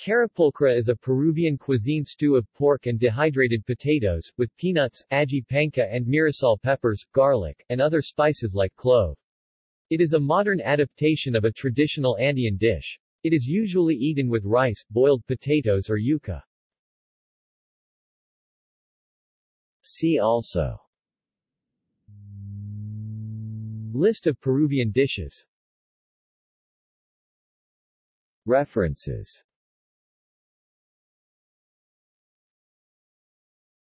Carapulcra is a Peruvian cuisine stew of pork and dehydrated potatoes, with peanuts, ají panca and mirasol peppers, garlic, and other spices like clove. It is a modern adaptation of a traditional Andean dish. It is usually eaten with rice, boiled potatoes or yuca. See also List of Peruvian dishes References